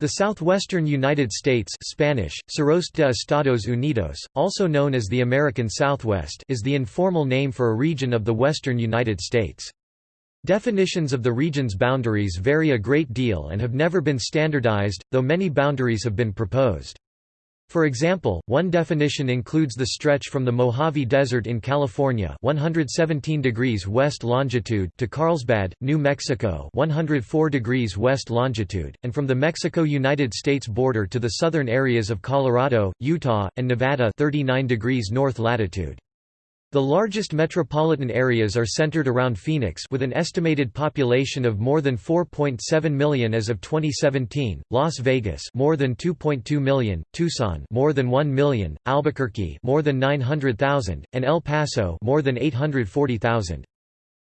The southwestern United States Spanish, Suroeste de Estados Unidos, also known as the American Southwest is the informal name for a region of the western United States. Definitions of the region's boundaries vary a great deal and have never been standardized, though many boundaries have been proposed. For example, one definition includes the stretch from the Mojave Desert in California 117 degrees west longitude to Carlsbad, New Mexico 104 degrees west longitude, and from the Mexico-United States border to the southern areas of Colorado, Utah, and Nevada 39 degrees north latitude. The largest metropolitan areas are centered around Phoenix with an estimated population of more than 4.7 million as of 2017, Las Vegas more than 2.2 million, Tucson more than 1 million, Albuquerque more than 900,000, and El Paso more than 840,000.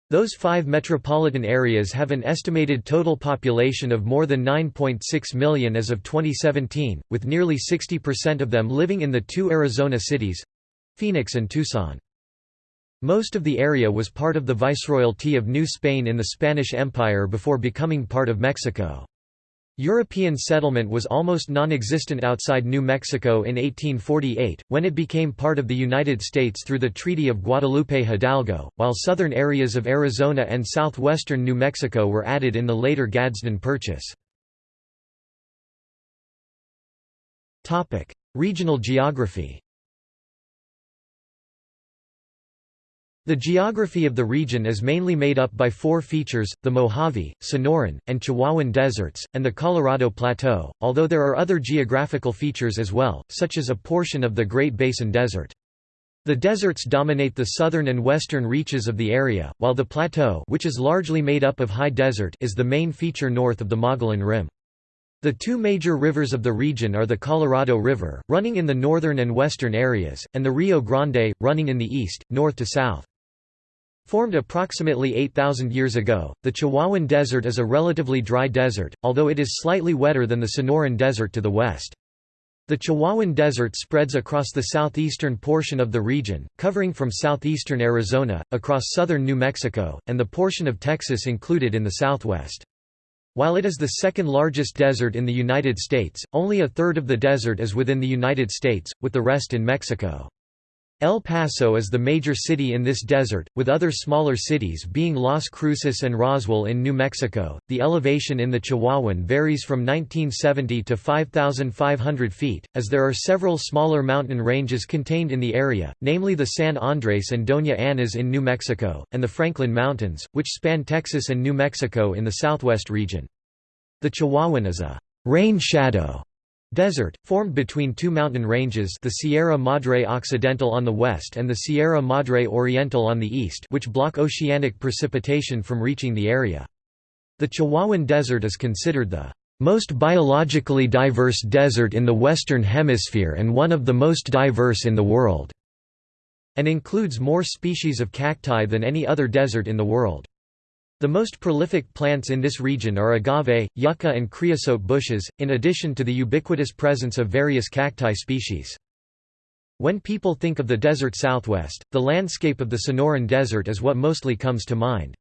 Those five metropolitan areas have an estimated total population of more than 9.6 million as of 2017, with nearly 60% of them living in the two Arizona cities—Phoenix and Tucson. Most of the area was part of the Viceroyalty of New Spain in the Spanish Empire before becoming part of Mexico. European settlement was almost non-existent outside New Mexico in 1848, when it became part of the United States through the Treaty of Guadalupe Hidalgo, while southern areas of Arizona and southwestern New Mexico were added in the later Gadsden Purchase. Regional geography The geography of the region is mainly made up by four features, the Mojave, Sonoran, and Chihuahuan deserts, and the Colorado Plateau, although there are other geographical features as well, such as a portion of the Great Basin Desert. The deserts dominate the southern and western reaches of the area, while the plateau which is largely made up of high desert is the main feature north of the Mogollon Rim. The two major rivers of the region are the Colorado River, running in the northern and western areas, and the Rio Grande, running in the east, north to south. Formed approximately 8,000 years ago, the Chihuahuan Desert is a relatively dry desert, although it is slightly wetter than the Sonoran Desert to the west. The Chihuahuan Desert spreads across the southeastern portion of the region, covering from southeastern Arizona, across southern New Mexico, and the portion of Texas included in the southwest. While it is the second largest desert in the United States, only a third of the desert is within the United States, with the rest in Mexico. El Paso is the major city in this desert, with other smaller cities being Las Cruces and Roswell in New Mexico. The elevation in the Chihuahuan varies from 1970 to 5,500 feet, as there are several smaller mountain ranges contained in the area, namely the San Andres and Doña Ana's in New Mexico, and the Franklin Mountains, which span Texas and New Mexico in the southwest region. The Chihuahuan is a rain shadow Desert, formed between two mountain ranges the Sierra Madre Occidental on the west and the Sierra Madre Oriental on the east which block oceanic precipitation from reaching the area. The Chihuahuan Desert is considered the most biologically diverse desert in the Western Hemisphere and one of the most diverse in the world, and includes more species of cacti than any other desert in the world. The most prolific plants in this region are agave, yucca and creosote bushes, in addition to the ubiquitous presence of various cacti species. When people think of the desert southwest, the landscape of the Sonoran Desert is what mostly comes to mind.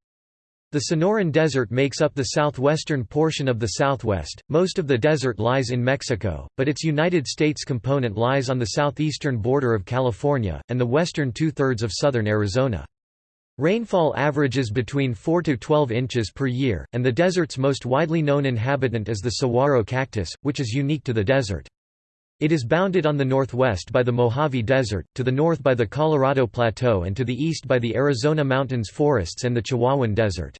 The Sonoran Desert makes up the southwestern portion of the southwest, most of the desert lies in Mexico, but its United States component lies on the southeastern border of California, and the western two-thirds of southern Arizona. Rainfall averages between 4 to 12 inches per year, and the desert's most widely known inhabitant is the saguaro cactus, which is unique to the desert. It is bounded on the northwest by the Mojave Desert, to the north by the Colorado Plateau and to the east by the Arizona Mountains forests and the Chihuahuan Desert.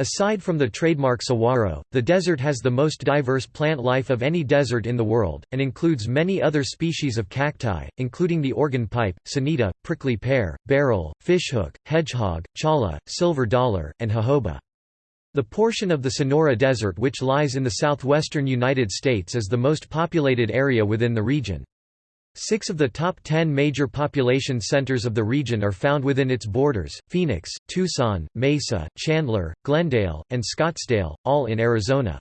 Aside from the trademark saguaro, the desert has the most diverse plant life of any desert in the world, and includes many other species of cacti, including the organ pipe, senita, prickly pear, barrel, fishhook, hedgehog, cholla, silver dollar, and jojoba. The portion of the Sonora Desert which lies in the southwestern United States is the most populated area within the region. Six of the top ten major population centers of the region are found within its borders, Phoenix, Tucson, Mesa, Chandler, Glendale, and Scottsdale, all in Arizona.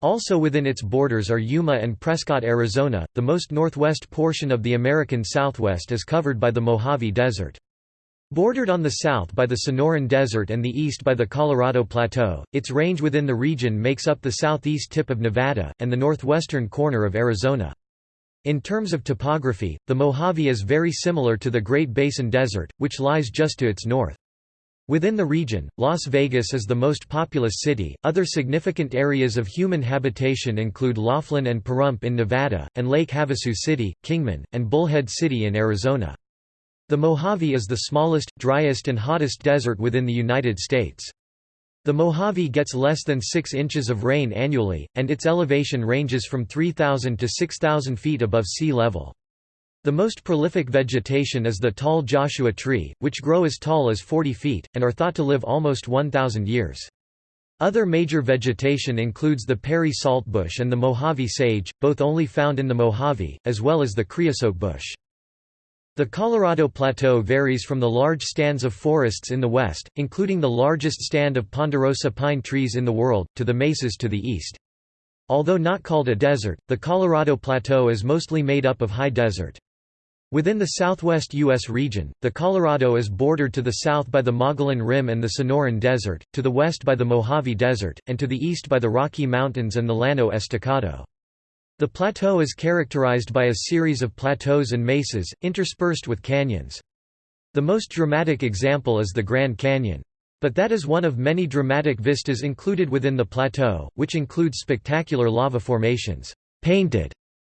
Also within its borders are Yuma and Prescott, Arizona. The most northwest portion of the American Southwest is covered by the Mojave Desert. Bordered on the south by the Sonoran Desert and the east by the Colorado Plateau, its range within the region makes up the southeast tip of Nevada, and the northwestern corner of Arizona. In terms of topography, the Mojave is very similar to the Great Basin Desert, which lies just to its north. Within the region, Las Vegas is the most populous city. Other significant areas of human habitation include Laughlin and Pahrump in Nevada, and Lake Havasu City, Kingman, and Bullhead City in Arizona. The Mojave is the smallest, driest and hottest desert within the United States. The Mojave gets less than 6 inches of rain annually, and its elevation ranges from 3,000 to 6,000 feet above sea level. The most prolific vegetation is the tall Joshua tree, which grow as tall as 40 feet, and are thought to live almost 1,000 years. Other major vegetation includes the Parry saltbush and the Mojave sage, both only found in the Mojave, as well as the creosote bush. The Colorado Plateau varies from the large stands of forests in the west, including the largest stand of ponderosa pine trees in the world, to the mesas to the east. Although not called a desert, the Colorado Plateau is mostly made up of high desert. Within the southwest U.S. region, the Colorado is bordered to the south by the Mogollon Rim and the Sonoran Desert, to the west by the Mojave Desert, and to the east by the Rocky Mountains and the Llano Estacado. The plateau is characterized by a series of plateaus and mesas, interspersed with canyons. The most dramatic example is the Grand Canyon. But that is one of many dramatic vistas included within the plateau, which includes spectacular lava formations, painted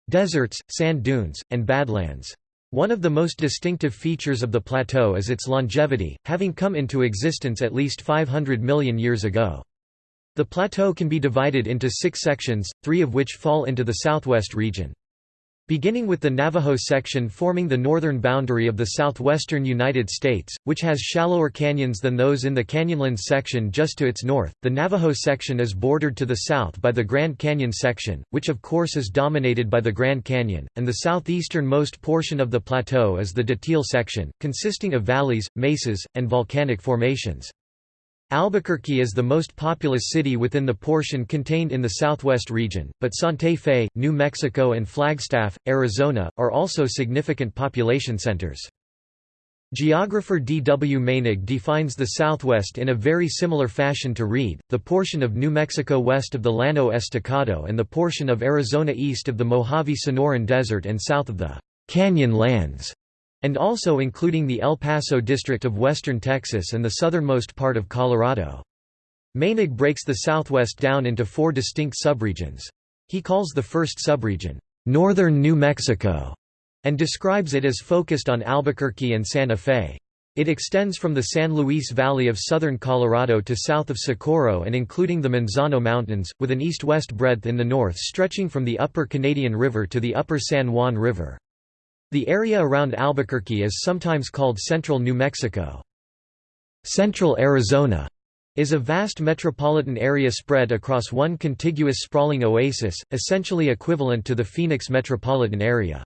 deserts, sand dunes, and badlands. One of the most distinctive features of the plateau is its longevity, having come into existence at least 500 million years ago. The plateau can be divided into six sections, three of which fall into the southwest region. Beginning with the Navajo section forming the northern boundary of the southwestern United States, which has shallower canyons than those in the Canyonlands section just to its north, the Navajo section is bordered to the south by the Grand Canyon section, which of course is dominated by the Grand Canyon, and the southeasternmost portion of the plateau is the Datil section, consisting of valleys, mesas, and volcanic formations. Albuquerque is the most populous city within the portion contained in the southwest region, but Santa Fe, New Mexico and Flagstaff, Arizona, are also significant population centers. Geographer D. W. Meinig defines the Southwest in a very similar fashion to Reed, the portion of New Mexico west of the Llano Estacado and the portion of Arizona east of the Mojave Sonoran Desert and south of the Canyon Lands and also including the El Paso district of western Texas and the southernmost part of Colorado. Meinig breaks the Southwest down into four distinct subregions. He calls the first subregion, "'Northern New Mexico' and describes it as focused on Albuquerque and Santa Fe. It extends from the San Luis Valley of southern Colorado to south of Socorro and including the Manzano Mountains, with an east-west breadth in the north stretching from the upper Canadian River to the upper San Juan River. The area around Albuquerque is sometimes called Central New Mexico. Central Arizona is a vast metropolitan area spread across one contiguous sprawling oasis, essentially equivalent to the Phoenix metropolitan area.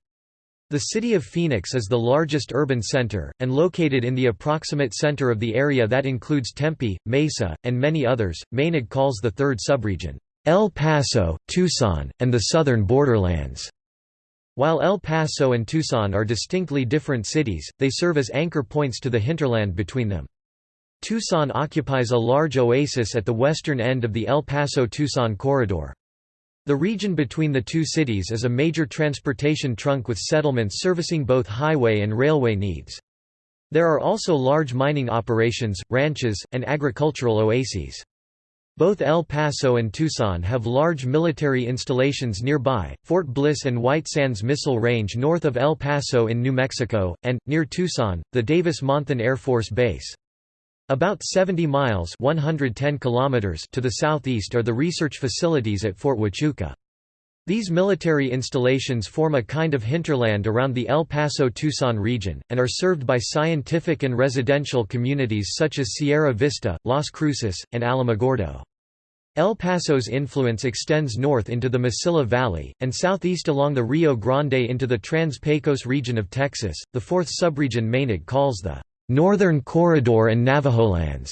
The city of Phoenix is the largest urban center, and located in the approximate center of the area that includes Tempe, Mesa, and many others. Meinig calls the third subregion, El Paso, Tucson, and the southern borderlands. While El Paso and Tucson are distinctly different cities, they serve as anchor points to the hinterland between them. Tucson occupies a large oasis at the western end of the El Paso-Tucson corridor. The region between the two cities is a major transportation trunk with settlements servicing both highway and railway needs. There are also large mining operations, ranches, and agricultural oases. Both El Paso and Tucson have large military installations nearby, Fort Bliss and White Sands Missile Range north of El Paso in New Mexico, and, near Tucson, the Davis-Monthan Air Force Base. About 70 miles 110 kilometers to the southeast are the research facilities at Fort Huachuca. These military installations form a kind of hinterland around the El Paso-Tucson region, and are served by scientific and residential communities such as Sierra Vista, Las Cruces, and Alamogordo. El Paso's influence extends north into the Mesilla Valley, and southeast along the Rio Grande into the Trans-Pecos region of Texas, the fourth subregion Meinig calls the Northern Corridor and Navajolands,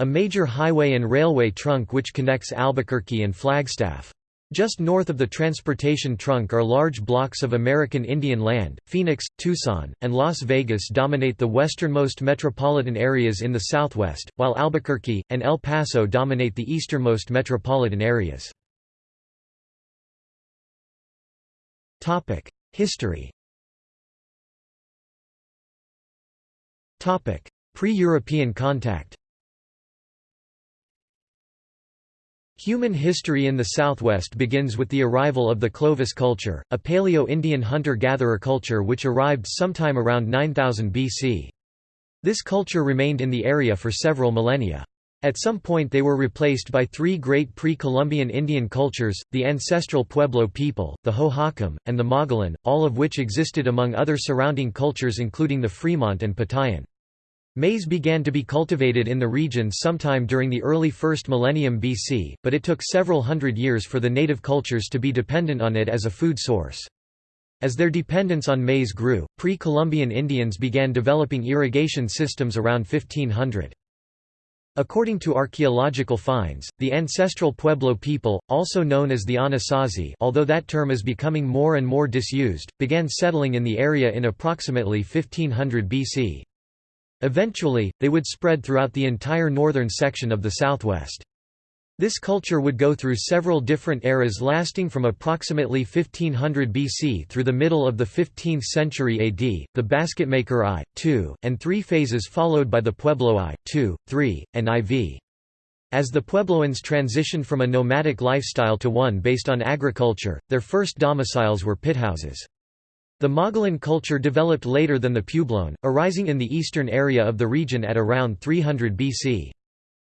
a major highway and railway trunk which connects Albuquerque and Flagstaff. Just north of the transportation trunk are large blocks of American Indian land. Phoenix, Tucson, and Las Vegas dominate the westernmost metropolitan areas in the southwest, while Albuquerque and El Paso dominate the easternmost metropolitan areas. Topic: History. Topic: Pre-European contact. Human history in the southwest begins with the arrival of the Clovis culture, a Paleo-Indian hunter-gatherer culture which arrived sometime around 9000 BC. This culture remained in the area for several millennia. At some point they were replaced by three great pre-Columbian Indian cultures, the ancestral Pueblo people, the Hohokam, and the Mogollon, all of which existed among other surrounding cultures including the Fremont and Patayan. Maize began to be cultivated in the region sometime during the early 1st millennium BC, but it took several hundred years for the native cultures to be dependent on it as a food source. As their dependence on maize grew, pre-Columbian Indians began developing irrigation systems around 1500. According to archaeological finds, the ancestral Pueblo people, also known as the Anasazi although that term is becoming more and more disused, began settling in the area in approximately 1500 BC. Eventually, they would spread throughout the entire northern section of the southwest. This culture would go through several different eras lasting from approximately 1500 BC through the middle of the 15th century AD, the Basketmaker I, II, and III phases followed by the Pueblo I, II, III, and IV. As the Puebloans transitioned from a nomadic lifestyle to one based on agriculture, their first domiciles were pithouses. The Mogollon culture developed later than the Puebloan, arising in the eastern area of the region at around 300 BC.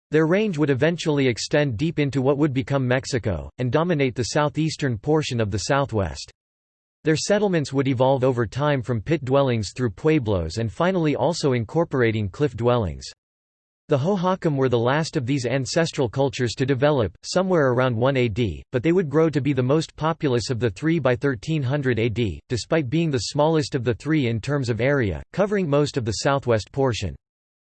Their range would eventually extend deep into what would become Mexico, and dominate the southeastern portion of the southwest. Their settlements would evolve over time from pit dwellings through pueblos and finally also incorporating cliff dwellings. The Hohokam were the last of these ancestral cultures to develop, somewhere around 1 AD, but they would grow to be the most populous of the three by 1300 AD, despite being the smallest of the three in terms of area, covering most of the southwest portion.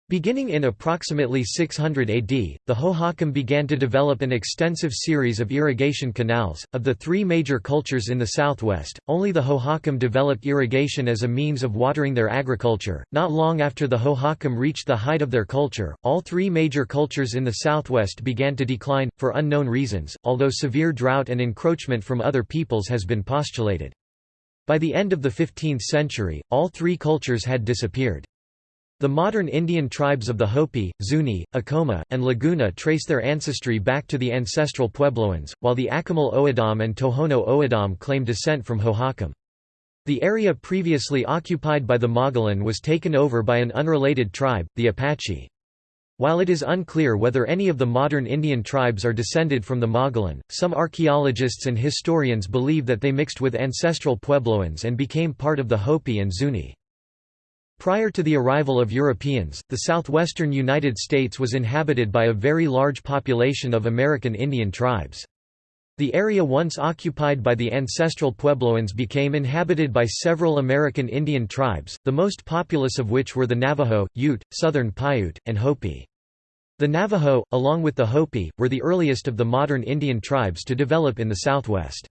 Beginning in approximately 600 AD, the Hohokam began to develop an extensive series of irrigation canals. Of the three major cultures in the southwest, only the Hohokam developed irrigation as a means of watering their agriculture. Not long after the Hohokam reached the height of their culture, all three major cultures in the southwest began to decline, for unknown reasons, although severe drought and encroachment from other peoples has been postulated. By the end of the 15th century, all three cultures had disappeared. The modern Indian tribes of the Hopi, Zuni, Acoma, and Laguna trace their ancestry back to the ancestral Puebloans, while the Akimel O'odham and Tohono O'odham claim descent from Hohokam. The area previously occupied by the Mogollon was taken over by an unrelated tribe, the Apache. While it is unclear whether any of the modern Indian tribes are descended from the Mogollon, some archaeologists and historians believe that they mixed with ancestral Puebloans and became part of the Hopi and Zuni. Prior to the arrival of Europeans, the southwestern United States was inhabited by a very large population of American Indian tribes. The area once occupied by the ancestral Puebloans became inhabited by several American Indian tribes, the most populous of which were the Navajo, Ute, Southern Paiute, and Hopi. The Navajo, along with the Hopi, were the earliest of the modern Indian tribes to develop in the southwest.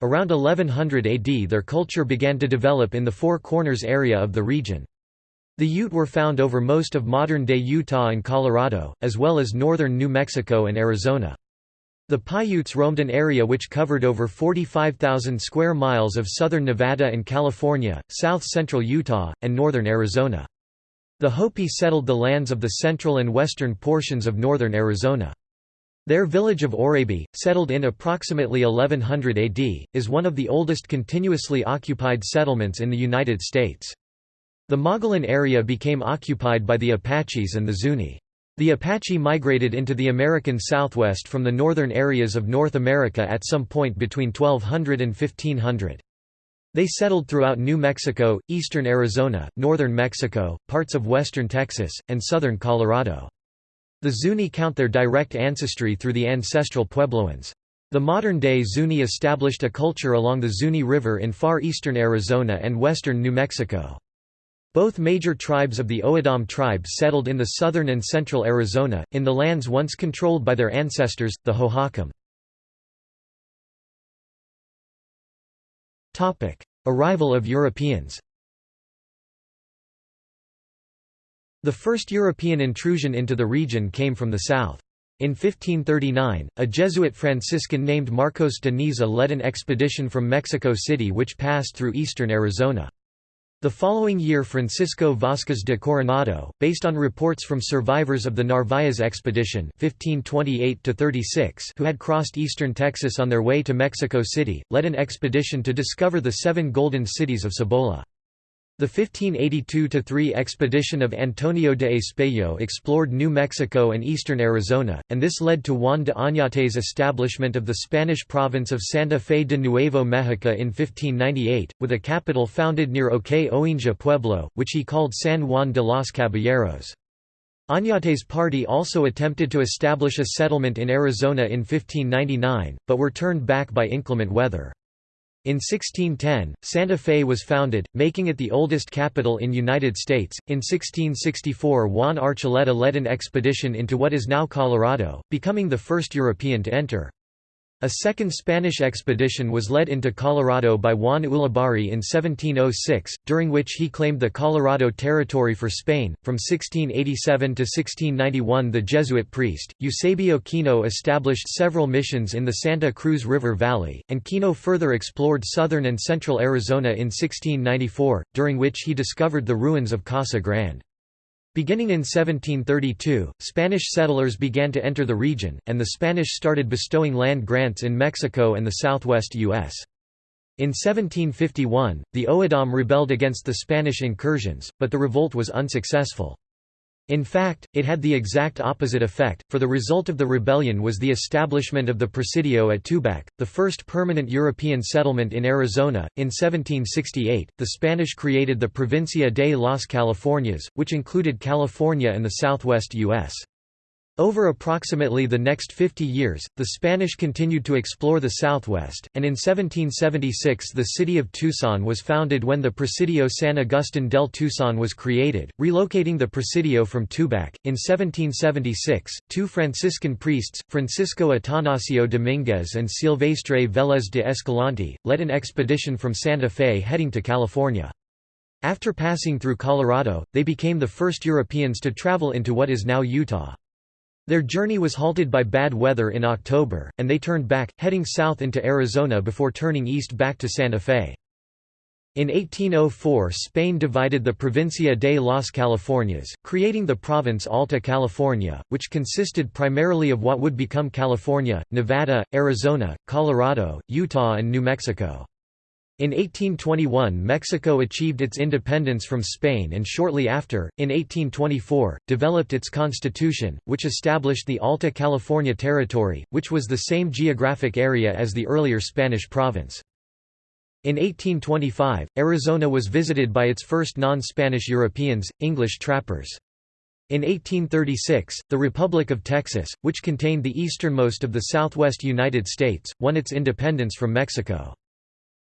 Around 1100 AD their culture began to develop in the Four Corners area of the region. The Ute were found over most of modern-day Utah and Colorado, as well as northern New Mexico and Arizona. The Paiutes roamed an area which covered over 45,000 square miles of southern Nevada and California, south-central Utah, and northern Arizona. The Hopi settled the lands of the central and western portions of northern Arizona. Their village of Oraibi, settled in approximately 1100 AD, is one of the oldest continuously occupied settlements in the United States. The Mogollon area became occupied by the Apaches and the Zuni. The Apache migrated into the American Southwest from the northern areas of North America at some point between 1200 and 1500. They settled throughout New Mexico, eastern Arizona, northern Mexico, parts of western Texas, and southern Colorado. The Zuni count their direct ancestry through the ancestral Puebloans. The modern-day Zuni established a culture along the Zuni River in far eastern Arizona and western New Mexico. Both major tribes of the O'odham tribe settled in the southern and central Arizona, in the lands once controlled by their ancestors, the Hohokam. Arrival of Europeans The first European intrusion into the region came from the south. In 1539, a Jesuit Franciscan named Marcos de Niza led an expedition from Mexico City which passed through eastern Arizona. The following year Francisco Vázquez de Coronado, based on reports from survivors of the Narváez expedition 1528 who had crossed eastern Texas on their way to Mexico City, led an expedition to discover the seven golden cities of Cibola. The 1582–3 expedition of Antonio de Espejo explored New Mexico and eastern Arizona, and this led to Juan de Oñate's establishment of the Spanish province of Santa Fe de Nuevo Mexico in 1598, with a capital founded near Ohkay Owingeh Pueblo, which he called San Juan de los Caballeros. Oñate's party also attempted to establish a settlement in Arizona in 1599, but were turned back by inclement weather. In 1610, Santa Fe was founded, making it the oldest capital in United States. In 1664, Juan Archuleta led an expedition into what is now Colorado, becoming the first European to enter. A second Spanish expedition was led into Colorado by Juan Ulibarri in 1706, during which he claimed the Colorado Territory for Spain. From 1687 to 1691, the Jesuit priest, Eusebio Kino established several missions in the Santa Cruz River Valley, and Kino further explored southern and central Arizona in 1694, during which he discovered the ruins of Casa Grande. Beginning in 1732, Spanish settlers began to enter the region, and the Spanish started bestowing land grants in Mexico and the southwest U.S. In 1751, the O'odham rebelled against the Spanish incursions, but the revolt was unsuccessful. In fact, it had the exact opposite effect, for the result of the rebellion was the establishment of the Presidio at Tubac, the first permanent European settlement in Arizona. In 1768, the Spanish created the Provincia de las Californias, which included California and the southwest U.S. Over approximately the next 50 years, the Spanish continued to explore the southwest, and in 1776 the city of Tucson was founded when the Presidio San Agustin del Tucson was created, relocating the Presidio from Tubac. In 1776, two Franciscan priests, Francisco Atanasio Dominguez and Silvestre Vélez de Escalante, led an expedition from Santa Fe heading to California. After passing through Colorado, they became the first Europeans to travel into what is now Utah. Their journey was halted by bad weather in October, and they turned back, heading south into Arizona before turning east back to Santa Fe. In 1804 Spain divided the Provincia de las Californias, creating the province Alta California, which consisted primarily of what would become California, Nevada, Arizona, Colorado, Utah and New Mexico. In 1821 Mexico achieved its independence from Spain and shortly after, in 1824, developed its constitution, which established the Alta California Territory, which was the same geographic area as the earlier Spanish province. In 1825, Arizona was visited by its first non-Spanish Europeans, English trappers. In 1836, the Republic of Texas, which contained the easternmost of the southwest United States, won its independence from Mexico.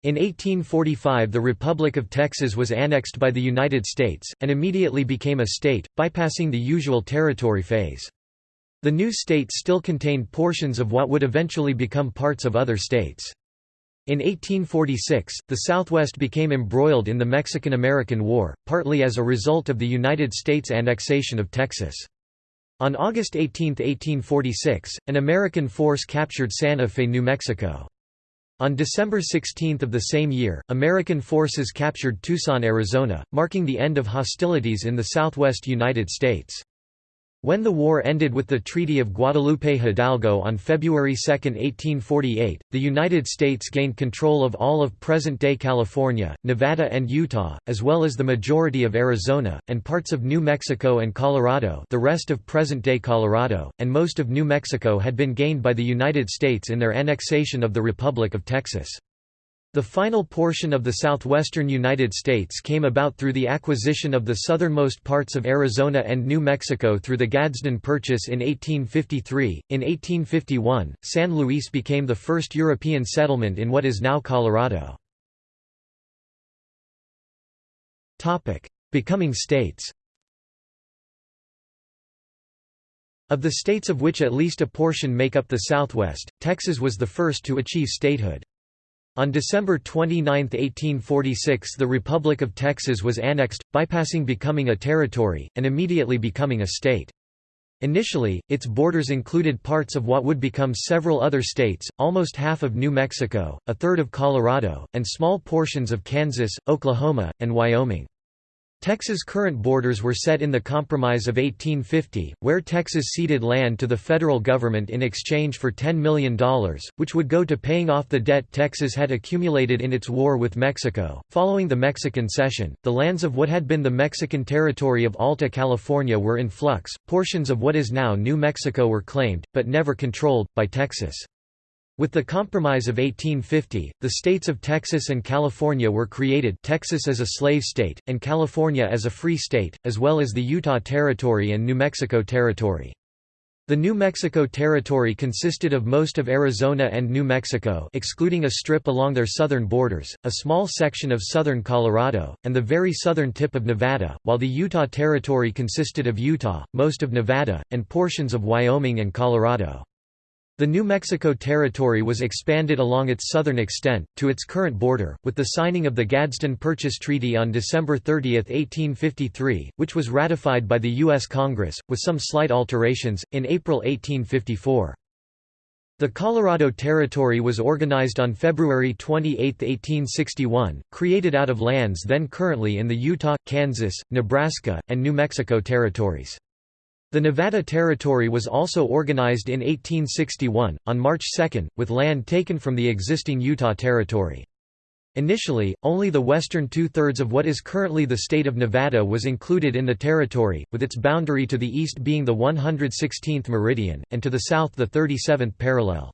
In 1845 the Republic of Texas was annexed by the United States, and immediately became a state, bypassing the usual territory phase. The new state still contained portions of what would eventually become parts of other states. In 1846, the Southwest became embroiled in the Mexican–American War, partly as a result of the United States annexation of Texas. On August 18, 1846, an American force captured Santa Fe, New Mexico. On December 16 of the same year, American forces captured Tucson, Arizona, marking the end of hostilities in the southwest United States. When the war ended with the Treaty of Guadalupe Hidalgo on February 2, 1848, the United States gained control of all of present-day California, Nevada and Utah, as well as the majority of Arizona, and parts of New Mexico and Colorado the rest of present-day Colorado, and most of New Mexico had been gained by the United States in their annexation of the Republic of Texas. The final portion of the southwestern United States came about through the acquisition of the southernmost parts of Arizona and New Mexico through the Gadsden Purchase in 1853. In 1851, San Luis became the first European settlement in what is now Colorado. Topic: Becoming states. Of the states of which at least a portion make up the Southwest, Texas was the first to achieve statehood. On December 29, 1846 the Republic of Texas was annexed, bypassing becoming a territory, and immediately becoming a state. Initially, its borders included parts of what would become several other states, almost half of New Mexico, a third of Colorado, and small portions of Kansas, Oklahoma, and Wyoming. Texas' current borders were set in the Compromise of 1850, where Texas ceded land to the federal government in exchange for $10 million, which would go to paying off the debt Texas had accumulated in its war with Mexico. Following the Mexican cession, the lands of what had been the Mexican territory of Alta California were in flux, portions of what is now New Mexico were claimed, but never controlled, by Texas. With the Compromise of 1850, the states of Texas and California were created Texas as a slave state, and California as a free state, as well as the Utah Territory and New Mexico Territory. The New Mexico Territory consisted of most of Arizona and New Mexico excluding a strip along their southern borders, a small section of southern Colorado, and the very southern tip of Nevada, while the Utah Territory consisted of Utah, most of Nevada, and portions of Wyoming and Colorado. The New Mexico Territory was expanded along its southern extent, to its current border, with the signing of the Gadsden Purchase Treaty on December 30, 1853, which was ratified by the U.S. Congress, with some slight alterations, in April 1854. The Colorado Territory was organized on February 28, 1861, created out of lands then currently in the Utah, Kansas, Nebraska, and New Mexico territories. The Nevada Territory was also organized in 1861, on March 2, with land taken from the existing Utah Territory. Initially, only the western two-thirds of what is currently the state of Nevada was included in the territory, with its boundary to the east being the 116th meridian, and to the south the 37th parallel.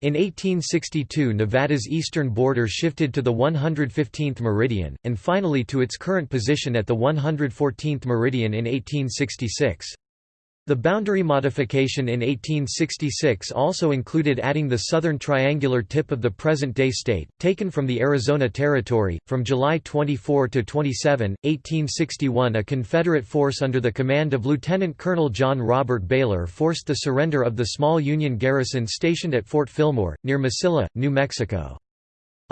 In 1862 Nevada's eastern border shifted to the 115th meridian, and finally to its current position at the 114th meridian in 1866. The boundary modification in 1866 also included adding the southern triangular tip of the present-day state, taken from the Arizona Territory. From July 24 to 27, 1861 a Confederate force under the command of Lieutenant Colonel John Robert Baylor forced the surrender of the small Union garrison stationed at Fort Fillmore, near Mesilla, New Mexico.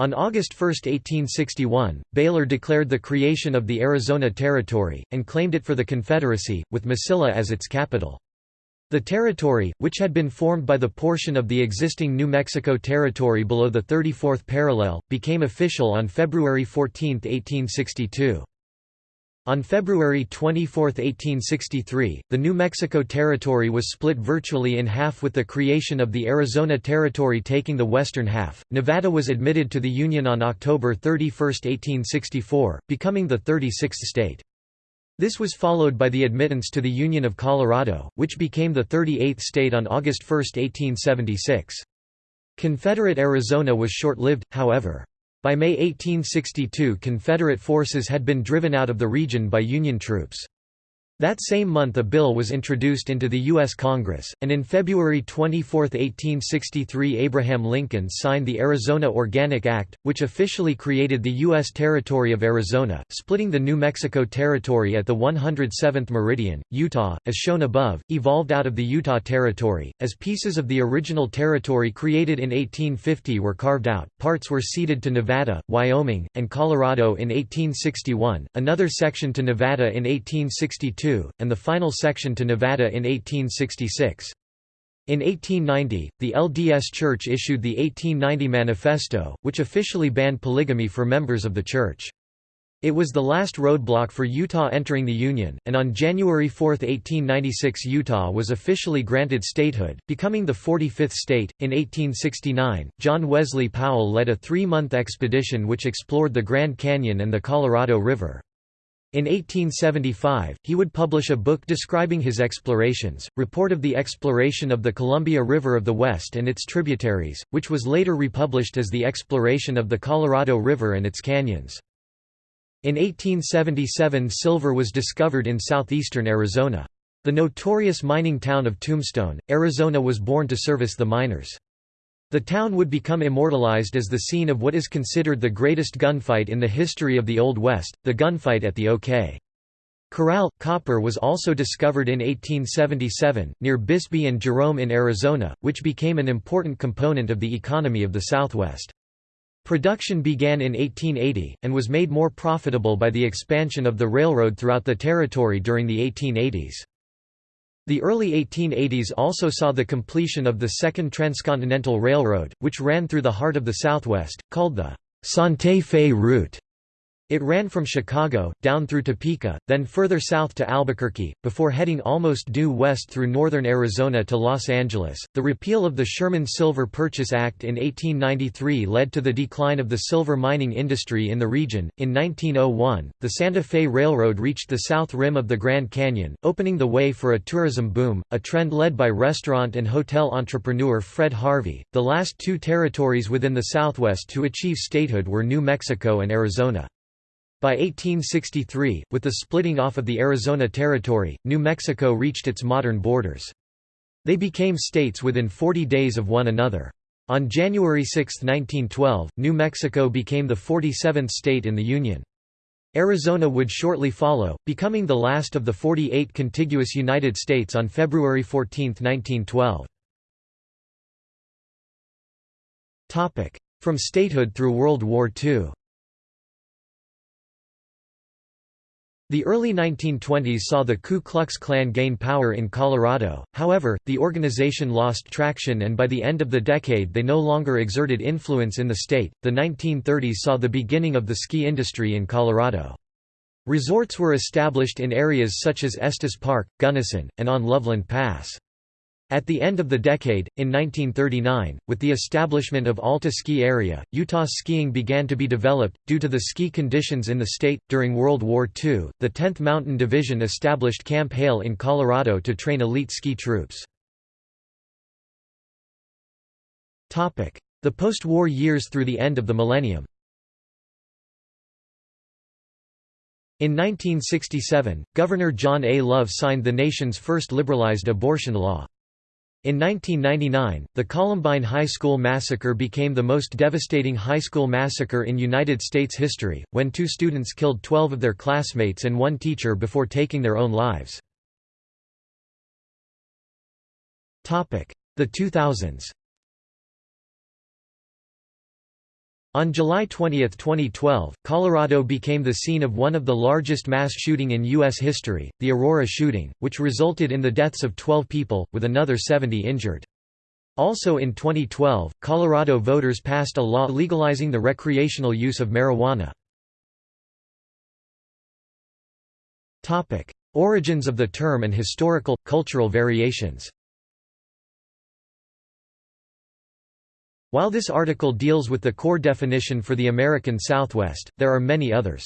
On August 1, 1861, Baylor declared the creation of the Arizona Territory, and claimed it for the Confederacy, with Mesilla as its capital. The territory, which had been formed by the portion of the existing New Mexico Territory below the 34th parallel, became official on February 14, 1862. On February 24, 1863, the New Mexico Territory was split virtually in half with the creation of the Arizona Territory taking the western half. Nevada was admitted to the Union on October 31, 1864, becoming the 36th state. This was followed by the admittance to the Union of Colorado, which became the 38th state on August 1, 1876. Confederate Arizona was short-lived, however. By May 1862 Confederate forces had been driven out of the region by Union troops. That same month a bill was introduced into the U.S. Congress, and in February 24, 1863 Abraham Lincoln signed the Arizona Organic Act, which officially created the U.S. Territory of Arizona, splitting the New Mexico Territory at the 107th meridian. Utah, as shown above, evolved out of the Utah Territory, as pieces of the original territory created in 1850 were carved out, parts were ceded to Nevada, Wyoming, and Colorado in 1861, another section to Nevada in 1862 and the final section to Nevada in 1866. In 1890, the LDS Church issued the 1890 Manifesto, which officially banned polygamy for members of the Church. It was the last roadblock for Utah entering the Union, and on January 4, 1896 Utah was officially granted statehood, becoming the 45th state. In 1869, John Wesley Powell led a three-month expedition which explored the Grand Canyon and the Colorado River. In 1875, he would publish a book describing his explorations, Report of the Exploration of the Columbia River of the West and its Tributaries, which was later republished as The Exploration of the Colorado River and its Canyons. In 1877 silver was discovered in southeastern Arizona. The notorious mining town of Tombstone, Arizona was born to service the miners. The town would become immortalized as the scene of what is considered the greatest gunfight in the history of the Old West, the gunfight at the OK. Corral. Copper was also discovered in 1877, near Bisbee and Jerome in Arizona, which became an important component of the economy of the Southwest. Production began in 1880, and was made more profitable by the expansion of the railroad throughout the territory during the 1880s. The early 1880s also saw the completion of the Second Transcontinental Railroad, which ran through the heart of the Southwest, called the Santa Fe Route. It ran from Chicago, down through Topeka, then further south to Albuquerque, before heading almost due west through northern Arizona to Los Angeles. The repeal of the Sherman Silver Purchase Act in 1893 led to the decline of the silver mining industry in the region. In 1901, the Santa Fe Railroad reached the south rim of the Grand Canyon, opening the way for a tourism boom, a trend led by restaurant and hotel entrepreneur Fred Harvey. The last two territories within the Southwest to achieve statehood were New Mexico and Arizona. By 1863, with the splitting off of the Arizona Territory, New Mexico reached its modern borders. They became states within 40 days of one another. On January 6, 1912, New Mexico became the 47th state in the Union. Arizona would shortly follow, becoming the last of the 48 contiguous United States on February 14, 1912. From statehood through World War II The early 1920s saw the Ku Klux Klan gain power in Colorado, however, the organization lost traction and by the end of the decade they no longer exerted influence in the state. The 1930s saw the beginning of the ski industry in Colorado. Resorts were established in areas such as Estes Park, Gunnison, and on Loveland Pass. At the end of the decade, in 1939, with the establishment of Alta Ski Area, Utah skiing began to be developed. Due to the ski conditions in the state, during World War II, the 10th Mountain Division established Camp Hale in Colorado to train elite ski troops. The post-war years through the end of the millennium In 1967, Governor John A. Love signed the nation's first liberalized abortion law. In 1999, the Columbine High School massacre became the most devastating high school massacre in United States history, when two students killed 12 of their classmates and one teacher before taking their own lives. The 2000s On July 20, 2012, Colorado became the scene of one of the largest mass shooting in U.S. history, the Aurora shooting, which resulted in the deaths of 12 people, with another 70 injured. Also in 2012, Colorado voters passed a law legalizing the recreational use of marijuana. Origins of the term and historical, cultural variations While this article deals with the core definition for the American Southwest, there are many others.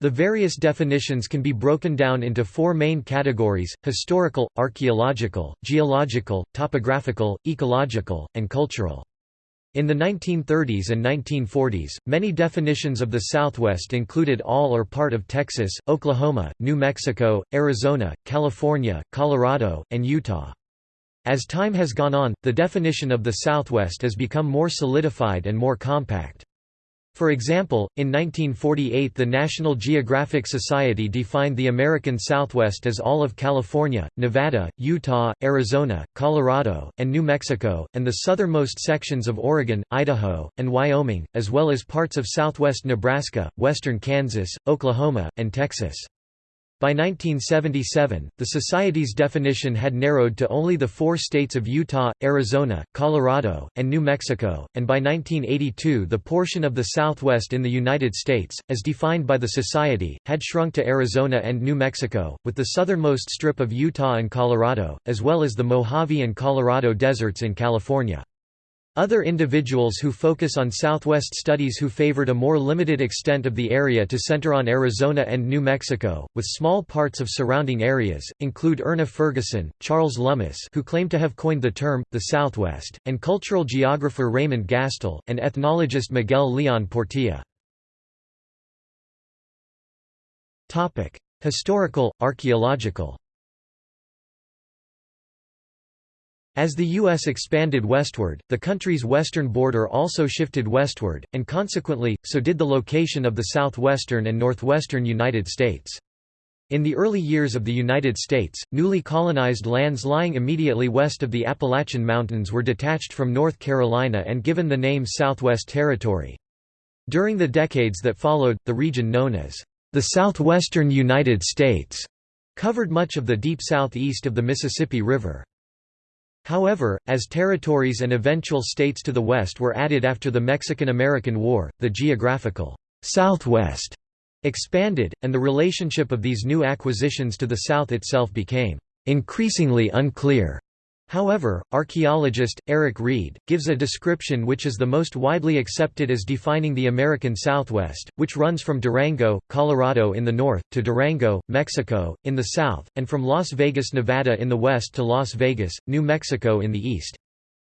The various definitions can be broken down into four main categories, historical, archaeological, geological, topographical, ecological, and cultural. In the 1930s and 1940s, many definitions of the Southwest included all or part of Texas, Oklahoma, New Mexico, Arizona, California, Colorado, and Utah. As time has gone on, the definition of the Southwest has become more solidified and more compact. For example, in 1948 the National Geographic Society defined the American Southwest as all of California, Nevada, Utah, Arizona, Colorado, and New Mexico, and the southernmost sections of Oregon, Idaho, and Wyoming, as well as parts of southwest Nebraska, western Kansas, Oklahoma, and Texas. By 1977, the Society's definition had narrowed to only the four states of Utah, Arizona, Colorado, and New Mexico, and by 1982 the portion of the Southwest in the United States, as defined by the Society, had shrunk to Arizona and New Mexico, with the southernmost strip of Utah and Colorado, as well as the Mojave and Colorado deserts in California. Other individuals who focus on Southwest studies who favored a more limited extent of the area to center on Arizona and New Mexico, with small parts of surrounding areas, include Erna Fergusson, Charles Lummis who claim to have coined the term, the Southwest, and cultural geographer Raymond Gastil, and ethnologist Miguel Leon Portilla. Historical, archaeological As the U.S. expanded westward, the country's western border also shifted westward, and consequently, so did the location of the southwestern and northwestern United States. In the early years of the United States, newly colonized lands lying immediately west of the Appalachian Mountains were detached from North Carolina and given the name Southwest Territory. During the decades that followed, the region known as the Southwestern United States covered much of the deep southeast of the Mississippi River. However, as territories and eventual states to the west were added after the Mexican–American War, the geographical Southwest expanded, and the relationship of these new acquisitions to the south itself became increasingly unclear. However, archaeologist, Eric Reed, gives a description which is the most widely accepted as defining the American Southwest, which runs from Durango, Colorado in the north, to Durango, Mexico, in the south, and from Las Vegas, Nevada in the west to Las Vegas, New Mexico in the east.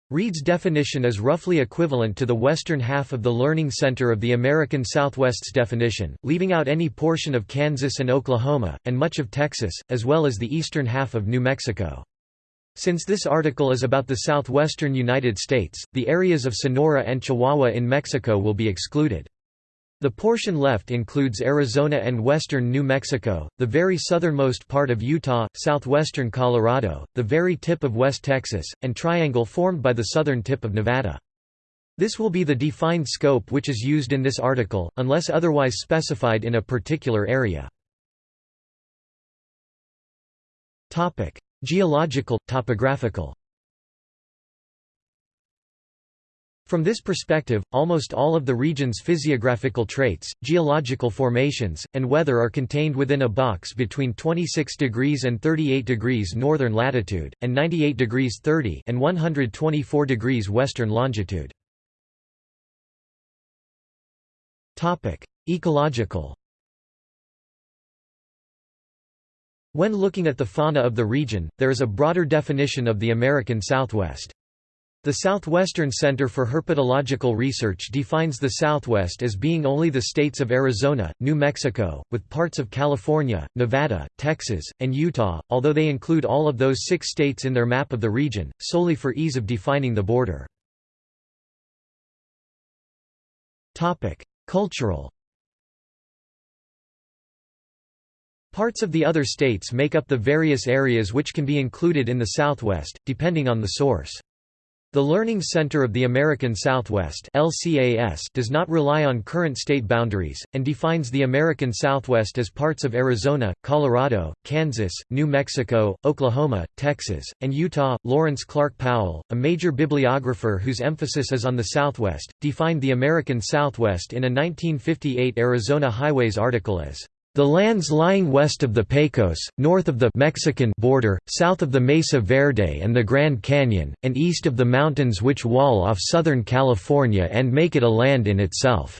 Reed's definition is roughly equivalent to the western half of the Learning Center of the American Southwest's definition, leaving out any portion of Kansas and Oklahoma, and much of Texas, as well as the eastern half of New Mexico. Since this article is about the southwestern United States, the areas of Sonora and Chihuahua in Mexico will be excluded. The portion left includes Arizona and western New Mexico, the very southernmost part of Utah, southwestern Colorado, the very tip of West Texas, and triangle formed by the southern tip of Nevada. This will be the defined scope which is used in this article, unless otherwise specified in a particular area. Geological, topographical From this perspective, almost all of the region's physiographical traits, geological formations, and weather are contained within a box between 26 degrees and 38 degrees northern latitude, and 98 degrees 30 and 124 degrees western longitude. Ecological When looking at the fauna of the region, there is a broader definition of the American Southwest. The Southwestern Center for Herpetological Research defines the Southwest as being only the states of Arizona, New Mexico, with parts of California, Nevada, Texas, and Utah, although they include all of those six states in their map of the region, solely for ease of defining the border. Cultural Parts of the other states make up the various areas which can be included in the Southwest, depending on the source. The Learning Center of the American Southwest does not rely on current state boundaries, and defines the American Southwest as parts of Arizona, Colorado, Kansas, New Mexico, Oklahoma, Texas, and Utah. Lawrence Clark Powell, a major bibliographer whose emphasis is on the Southwest, defined the American Southwest in a 1958 Arizona Highways article as the lands lying west of the Pecos, north of the Mexican border, south of the Mesa Verde and the Grand Canyon, and east of the mountains which wall off Southern California and make it a land in itself.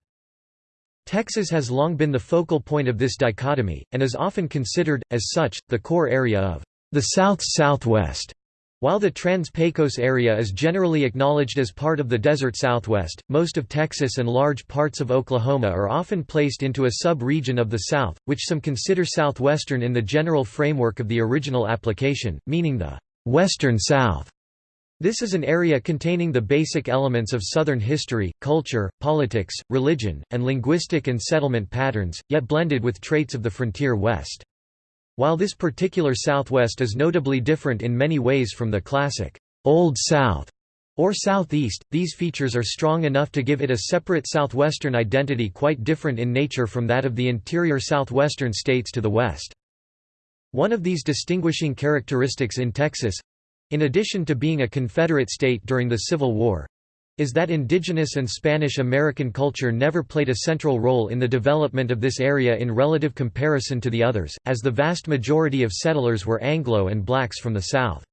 Texas has long been the focal point of this dichotomy, and is often considered, as such, the core area of the South-Southwest. While the Trans-Pecos area is generally acknowledged as part of the desert Southwest, most of Texas and large parts of Oklahoma are often placed into a sub-region of the South, which some consider southwestern in the general framework of the original application, meaning the «western South». This is an area containing the basic elements of Southern history, culture, politics, religion, and linguistic and settlement patterns, yet blended with traits of the frontier West. While this particular Southwest is notably different in many ways from the classic, Old South, or Southeast, these features are strong enough to give it a separate southwestern identity quite different in nature from that of the interior southwestern states to the west. One of these distinguishing characteristics in Texas—in addition to being a Confederate state during the Civil War, is that indigenous and Spanish American culture never played a central role in the development of this area in relative comparison to the others, as the vast majority of settlers were Anglo and blacks from the South.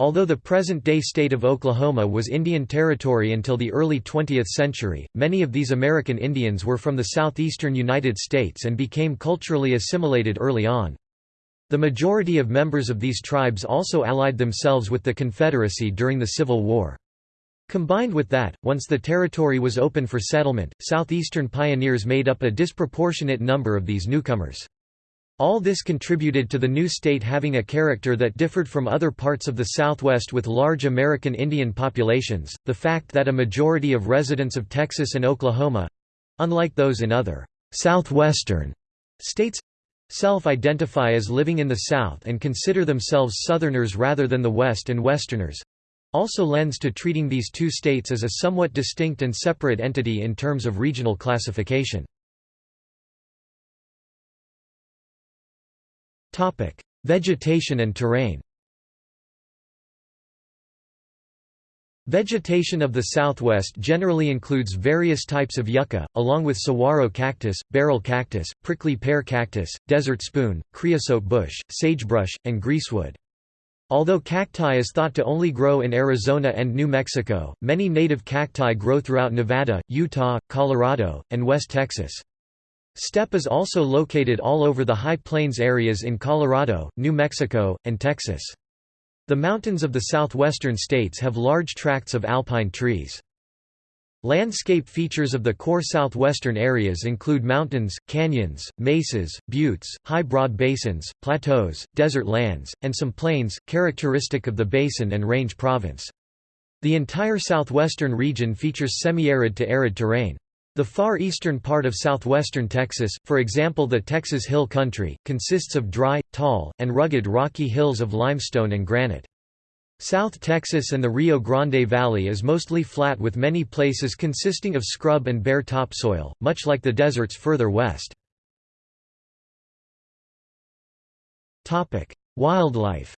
Although the present-day state of Oklahoma was Indian Territory until the early 20th century, many of these American Indians were from the southeastern United States and became culturally assimilated early on. The majority of members of these tribes also allied themselves with the Confederacy during the Civil War. Combined with that, once the territory was open for settlement, southeastern pioneers made up a disproportionate number of these newcomers. All this contributed to the new state having a character that differed from other parts of the Southwest with large American Indian populations. The fact that a majority of residents of Texas and Oklahoma unlike those in other southwestern states self identify as living in the South and consider themselves Southerners rather than the West and Westerners also lends to treating these two states as a somewhat distinct and separate entity in terms of regional classification. Vegetation and terrain Vegetation of the southwest generally includes various types of yucca, along with saguaro cactus, barrel cactus, prickly pear cactus, desert spoon, creosote bush, sagebrush, and greasewood. Although cacti is thought to only grow in Arizona and New Mexico, many native cacti grow throughout Nevada, Utah, Colorado, and West Texas. Steppe is also located all over the High Plains areas in Colorado, New Mexico, and Texas. The mountains of the southwestern states have large tracts of alpine trees. Landscape features of the core southwestern areas include mountains, canyons, mesas, buttes, high broad basins, plateaus, desert lands, and some plains, characteristic of the basin and range province. The entire southwestern region features semi-arid to arid terrain. The far eastern part of southwestern Texas, for example the Texas Hill Country, consists of dry, tall, and rugged rocky hills of limestone and granite. South Texas and the Rio Grande Valley is mostly flat with many places consisting of scrub and bare topsoil, much like the deserts further west. Wildlife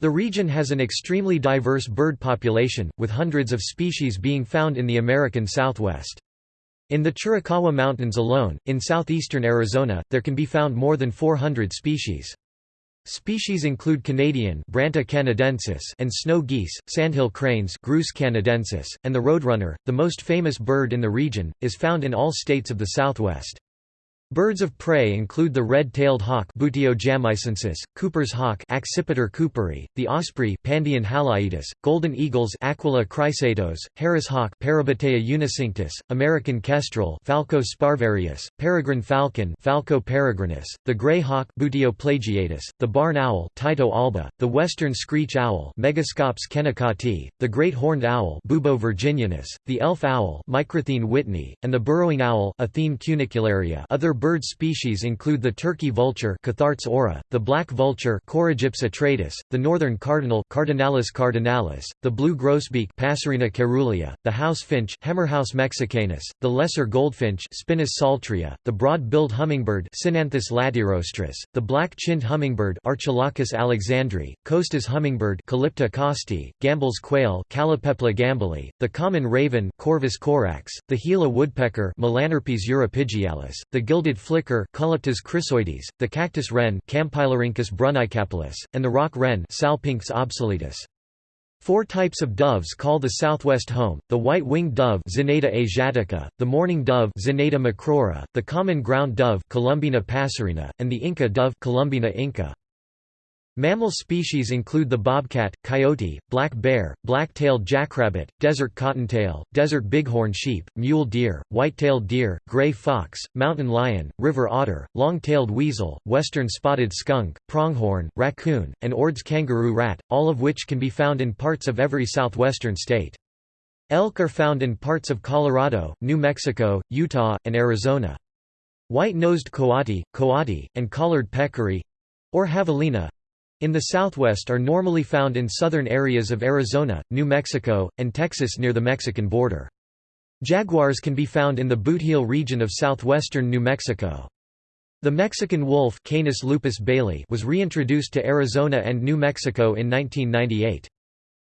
The region has an extremely diverse bird population, with hundreds of species being found in the American Southwest. In the Chiricahua Mountains alone, in southeastern Arizona, there can be found more than 400 species. Species include Canadian Branta canadensis and snow geese, sandhill cranes Grus canadensis, and the roadrunner, the most famous bird in the region, is found in all states of the Southwest. Birds of prey include the red-tailed hawk Cooper's hawk Accipiter cooperi, the osprey Pandion haliaetus, golden eagles Aquila chrysaetos, Harris hawk Parabuteo unicinctus, American kestrel Falco sparverius, peregrine falcon Falco peregrinus, the gray hawk plagiatus, the barn owl Tyto alba, the western screech owl Megascops kennicoti, the great horned owl Bubo virginianus, the elf owl Micrathene whitneyi, and the burrowing owl Athene cunicularia. Other bird species include the turkey vulture aura, the black vulture atratus, the northern cardinal Cardinalis cardinalis, the blue grosbeak Passerina caerulea, the house finch Haemorhous mexicanus, the lesser goldfinch Spinus psaltria, the broad-billed hummingbird Cynanthus latirostris, the black-chinned hummingbird Archilochus alexandri, Costa's hummingbird Calypte costae, Gambel's quail Callipepla gambelii, the common raven Corvus corax, the Gila woodpecker Melanerpes uropygialis, the gilded flicker Colaptes chrysoides, the cactus wren Campylorhynchus brunneicapillus, and the rock wren Salpinctes obsoletus. Four types of doves call the southwest home, the white-winged dove Zenaida asiatica, the mourning dove Zenaida macroura, the common ground dove Columbina passerina, and the Inca dove Columbina inca. Mammal species include the bobcat, coyote, black bear, black-tailed jackrabbit, desert cottontail, desert bighorn sheep, mule deer, white-tailed deer, gray fox, mountain lion, river otter, long-tailed weasel, western spotted skunk, pronghorn, raccoon, and Ord's kangaroo rat, all of which can be found in parts of every southwestern state. Elk are found in parts of Colorado, New Mexico, Utah, and Arizona. White-nosed coati, coati, and collared peccary—or javelina, in the southwest are normally found in southern areas of Arizona, New Mexico, and Texas near the Mexican border. Jaguars can be found in the Bootheel region of southwestern New Mexico. The Mexican wolf Canis lupus baileyi was reintroduced to Arizona and New Mexico in 1998.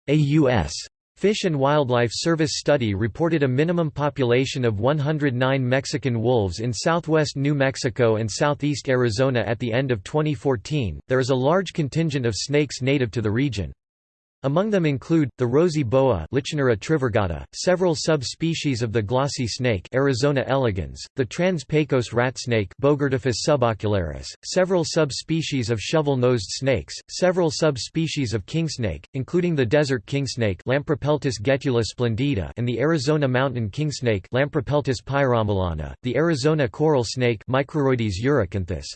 A U.S. Fish and Wildlife Service study reported a minimum population of 109 Mexican wolves in southwest New Mexico and southeast Arizona at the end of 2014. There is a large contingent of snakes native to the region. Among them include, the rosy boa trivirgata, several subspecies of the glossy snake Arizona elegans, the trans-Pecos rat snake subocularis, several subspecies of shovel-nosed snakes, several subspecies of kingsnake, including the desert kingsnake splendida and the Arizona mountain kingsnake the Arizona coral snake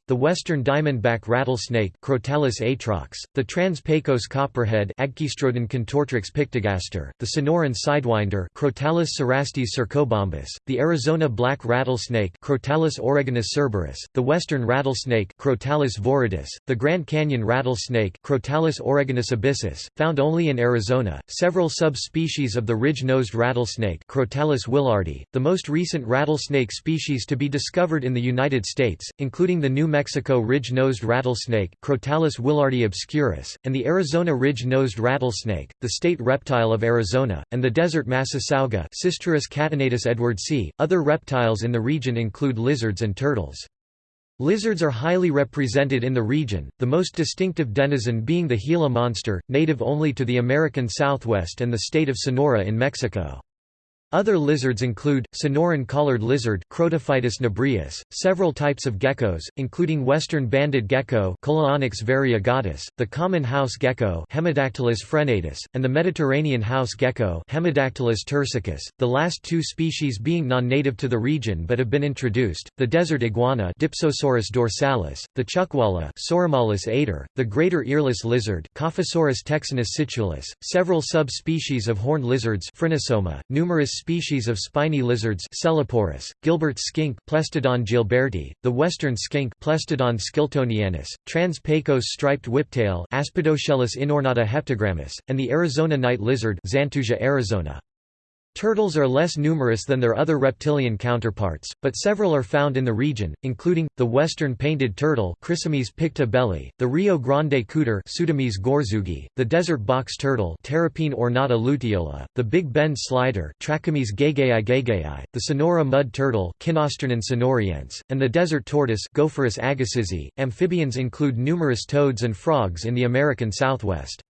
the western diamondback rattlesnake Crotalus atrox, the trans-Pecos copperhead Agkistrodon contortrix pictigaster, the Sonoran sidewinder Crotalus cerastes cercobombus, the Arizona black rattlesnake Crotalus oregonus cerberus, the western rattlesnake Crotalus viridis, the Grand Canyon rattlesnake Crotalus oregonus abyssus, found only in Arizona, several subspecies of the ridge-nosed rattlesnake Crotalus willardi, the most recent rattlesnake species to be discovered in the United States, including the New Mexico ridge-nosed rattlesnake Crotalus willardi obscurus, and the Arizona ridge-nosed rattlesnake, the state reptile of Arizona, and the desert Massasauga Sistrurus. Other reptiles in the region include lizards and turtles. Lizards are highly represented in the region, the most distinctive denizen being the Gila monster, native only to the American Southwest and the state of Sonora in Mexico. Other lizards include, Sonoran collared lizard nebrius, several types of geckos, including western banded gecko variegatus, the common house gecko frenatus, and the Mediterranean house gecko turcicus, the last two species being non-native to the region but have been introduced, the desert iguana dorsalis, the chuckwalla Sauromalus the greater earless lizard Cophosaurus texanus scitulus, several sub-species of horned lizards Phrynosoma, numerous species of spiny lizards Sceloporus, Gilbert's skink Plestiodon gilberti, the western skink Plestiodon skiltonianus, trans-Pecos striped whiptail Aspidoscelis inornata heptagrammus, and the Arizona night lizard Xantusia arizona. Turtles are less numerous than their other reptilian counterparts, but several are found in the region, including, the western painted turtle Chrysemys picta the Rio Grande cooter gorzugi, the desert box turtle ornata luteola, the Big Bend slider Trachemys gaigeae the Sonora mud turtle and the desert tortoise. Amphibians include numerous toads and frogs in the American Southwest.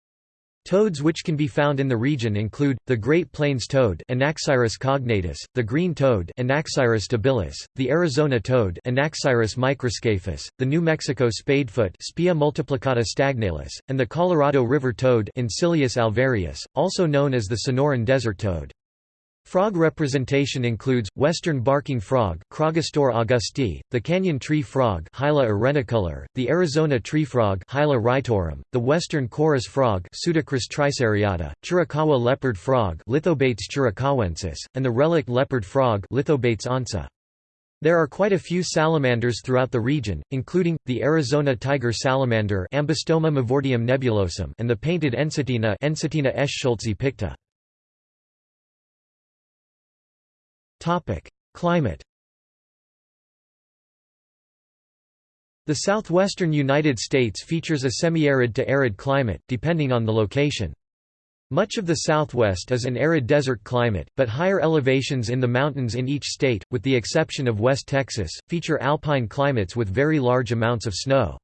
Toads which can be found in the region include, the Great Plains toad Anaxyrus cognatus, the green toad Anaxyrus debilis, the Arizona toad Anaxyrus microscaphus, the New Mexico spadefoot Spea multiplicata stagnalis, and the Colorado River toad Incilius alvarius, also known as the Sonoran desert toad. Frog representation includes, western barking frog Craugastor augusti, the canyon tree frog Hyla arenicolor, the Arizona tree frog Hyla wrightorum, the western chorus frog Pseudacris triseriata, Chiricahua leopard frog Lithobates chiricahuensis, and the relict leopard frog Lithobates onca. There are quite a few salamanders throughout the region, including, the Arizona tiger salamander Ambystoma mavortium nebulosum and the painted Ensatina Ensatina eschscholtzi picta. Climate The southwestern United States features a semi-arid to arid climate, depending on the location. Much of the southwest is an arid desert climate, but higher elevations in the mountains in each state, with the exception of West Texas, feature alpine climates with very large amounts of snow.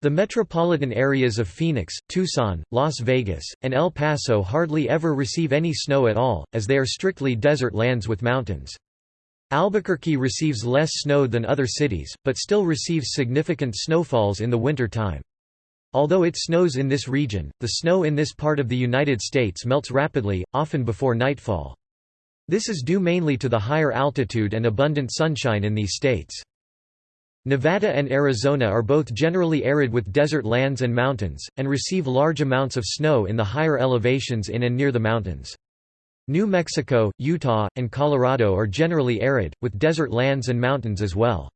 The metropolitan areas of Phoenix, Tucson, Las Vegas, and El Paso hardly ever receive any snow at all, as they are strictly desert lands with mountains. Albuquerque receives less snow than other cities, but still receives significant snowfalls in the winter time. Although it snows in this region, the snow in this part of the United States melts rapidly, often before nightfall. This is due mainly to the higher altitude and abundant sunshine in these states. Nevada and Arizona are both generally arid with desert lands and mountains, and receive large amounts of snow in the higher elevations in and near the mountains. New Mexico, Utah, and Colorado are generally arid, with desert lands and mountains as well.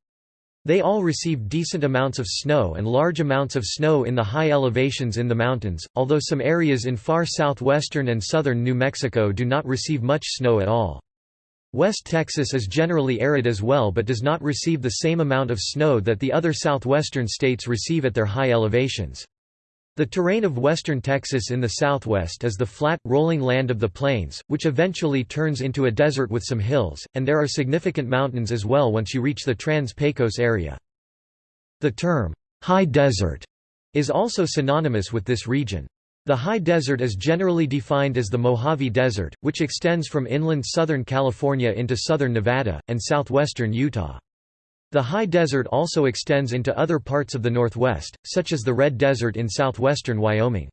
They all receive decent amounts of snow and large amounts of snow in the high elevations in the mountains, although some areas in far southwestern and southern New Mexico do not receive much snow at all. West Texas is generally arid as well but does not receive the same amount of snow that the other southwestern states receive at their high elevations. The terrain of western Texas in the southwest is the flat, rolling land of the plains, which eventually turns into a desert with some hills, and there are significant mountains as well once you reach the Trans-Pecos area. The term, high desert, is also synonymous with this region. The high desert is generally defined as the Mojave Desert, which extends from inland southern California into southern Nevada, and southwestern Utah. The high desert also extends into other parts of the northwest, such as the Red Desert in southwestern Wyoming.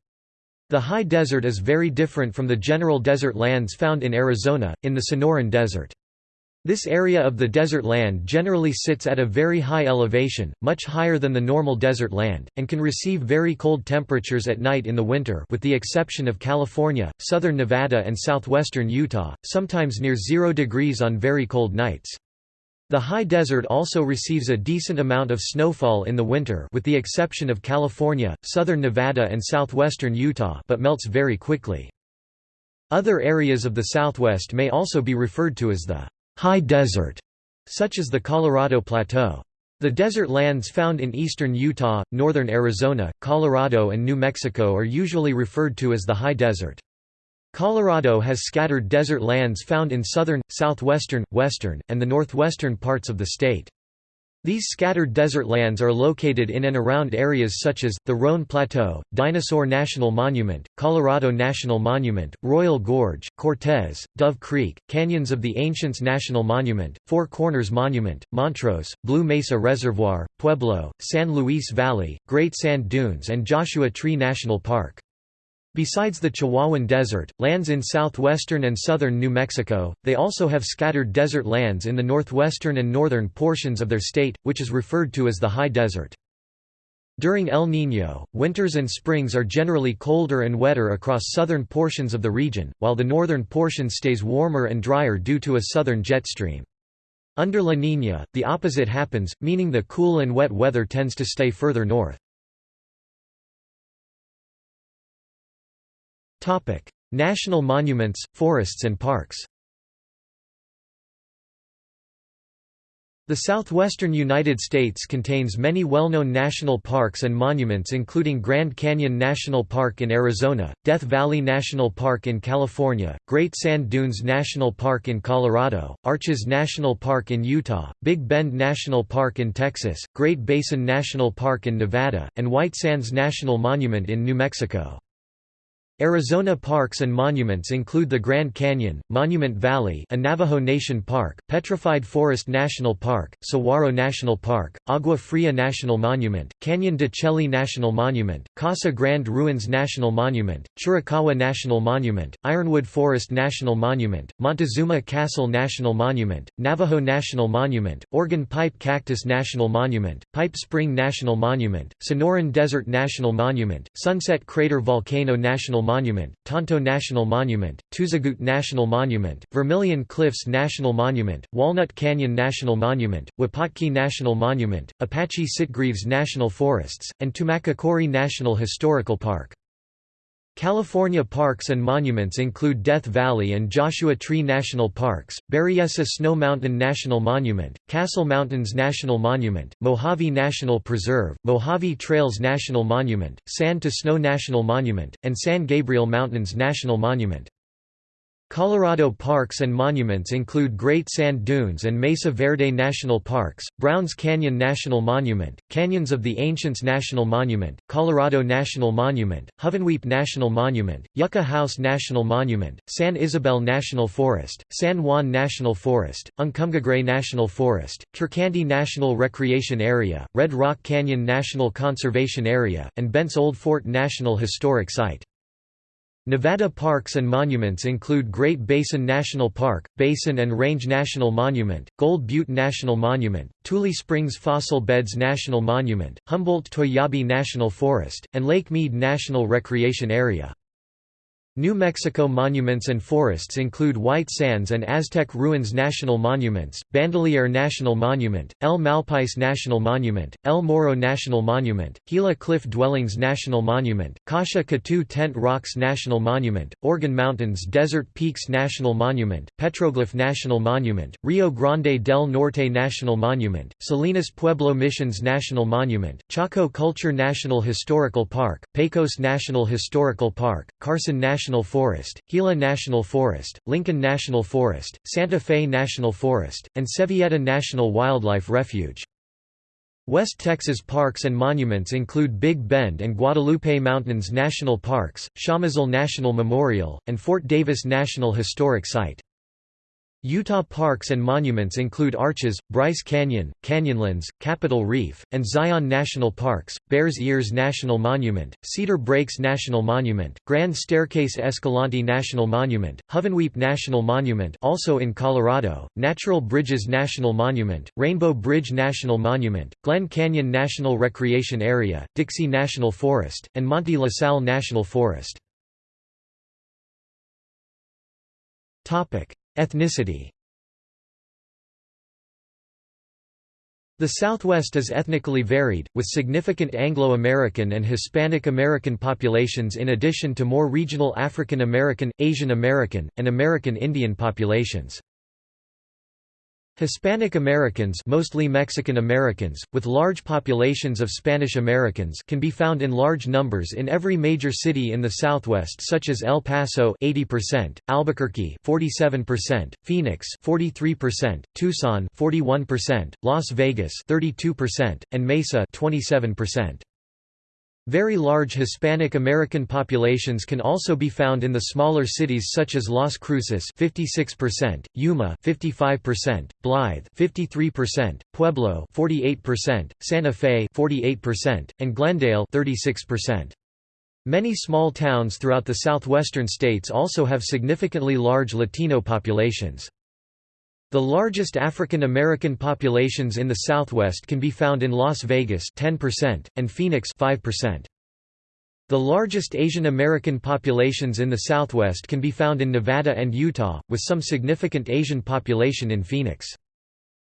The high desert is very different from the general desert lands found in Arizona, in the Sonoran Desert. This area of the desert land generally sits at a very high elevation, much higher than the normal desert land, and can receive very cold temperatures at night in the winter with the exception of California, southern Nevada and southwestern Utah, sometimes near 0 degrees on very cold nights. The high desert also receives a decent amount of snowfall in the winter with the exception of California, southern Nevada and southwestern Utah but melts very quickly. Other areas of the southwest may also be referred to as the high desert, such as the Colorado Plateau. The desert lands found in eastern Utah, northern Arizona, Colorado and New Mexico are usually referred to as the high desert. Colorado has scattered desert lands found in southern, southwestern, western, and the northwestern parts of the state. These scattered desert lands are located in and around areas such as, the Roan Plateau, Dinosaur National Monument, Colorado National Monument, Royal Gorge, Cortez, Dove Creek, Canyons of the Ancients National Monument, Four Corners Monument, Montrose, Blue Mesa Reservoir, Pueblo, San Luis Valley, Great Sand Dunes and Joshua Tree National Park. Besides the Chihuahuan Desert, lands in southwestern and southern New Mexico, they also have scattered desert lands in the northwestern and northern portions of their state, which is referred to as the High Desert. During El Niño, winters and springs are generally colder and wetter across southern portions of the region, while the northern portion stays warmer and drier due to a southern jet stream. Under La Niña, the opposite happens, meaning the cool and wet weather tends to stay further north. National monuments, forests and parks The southwestern United States contains many well-known national parks and monuments including Grand Canyon National Park in Arizona, Death Valley National Park in California, Great Sand Dunes National Park in Colorado, Arches National Park in Utah, Big Bend National Park in Texas, Great Basin National Park in Nevada, and White Sands National Monument in New Mexico. Arizona parks and monuments include the Grand Canyon, Monument Valley a Navajo Nation Park, Petrified Forest National Park, Saguaro National Park, Agua Fria National Monument, Canyon de Chelly National Monument, Casa Grande Ruins National Monument, Chiricahua National Monument, Ironwood Forest National Monument, Montezuma Castle National Monument, Navajo National Monument, Organ Pipe Cactus National Monument, Pipe Spring National Monument, Sonoran Desert National Monument, Sunset Crater Volcano National Tonto National Monument, Tuzigoot National Monument, Vermilion Cliffs National Monument, Walnut Canyon National Monument, Wupatki National Monument, Apache Sitgreaves National Forests, and Tumacacori National Historical Park. California parks and monuments include Death Valley and Joshua Tree National Parks, Berryessa Snow Mountain National Monument, Castle Mountains National Monument, Mojave National Preserve, Mojave Trails National Monument, Sand to Snow National Monument, and San Gabriel Mountains National Monument. Colorado parks and monuments include Great Sand Dunes and Mesa Verde National Parks, Browns Canyon National Monument, Canyons of the Ancients National Monument, Colorado National Monument, Hovenweep National Monument, Yucca House National Monument, San Isabel National Forest, San Juan National Forest, Uncompahgre National Forest, Curecanti National Recreation Area, Red Rock Canyon National Conservation Area, and Bent's Old Fort National Historic Site. Nevada parks and monuments include Great Basin National Park, Basin and Range National Monument, Gold Butte National Monument, Tule Springs Fossil Beds National Monument, Humboldt-Toiyabe National Forest, and Lake Mead National Recreation Area. New Mexico monuments and forests include White Sands and Aztec Ruins National Monuments, Bandelier National Monument, El Malpais National Monument, El Morro National Monument, Gila Cliff Dwellings National Monument, Kasha Katu Tent Rocks National Monument, Organ Mountains Desert Peaks National Monument, Petroglyph National Monument, Rio Grande del Norte National Monument, Salinas Pueblo Missions National Monument, Chaco Culture National Historical Park, Pecos National Historical Park, Carson National Forest, Gila National Forest, Lincoln National Forest, Santa Fe National Forest, and Sevilleta National Wildlife Refuge. West Texas parks and monuments include Big Bend and Guadalupe Mountains National Parks, Chamizal National Memorial, and Fort Davis National Historic Site. Utah parks and monuments include Arches, Bryce Canyon, Canyonlands, Capitol Reef, and Zion National Parks, Bears Ears National Monument, Cedar Breaks National Monument, Grand Staircase Escalante National Monument, Hovenweep National Monument also in Colorado, Natural Bridges National Monument, Rainbow Bridge National Monument, Glen Canyon National Recreation Area, Dixie National Forest, and Manti-La Sal National Forest. Ethnicity The Southwest is ethnically varied, with significant Anglo-American and Hispanic American populations in addition to more regional African American, Asian American, and American Indian populations. Hispanic Americans mostly Mexican Americans, with large populations of Spanish Americans can be found in large numbers in every major city in the Southwest such as El Paso 80%, Albuquerque 47%, Phoenix 43%, Tucson 41%, Las Vegas 32%, and Mesa 27%. Very large Hispanic American populations can also be found in the smaller cities such as Las Cruces 56%, Yuma 55%, Blythe 53%, Pueblo 48%, Santa Fe 48%, and Glendale 36%. Many small towns throughout the southwestern states also have significantly large Latino populations. The largest African American populations in the Southwest can be found in Las Vegas 10% and Phoenix 5%. The largest Asian American populations in the Southwest can be found in Nevada and Utah, with some significant Asian population in Phoenix.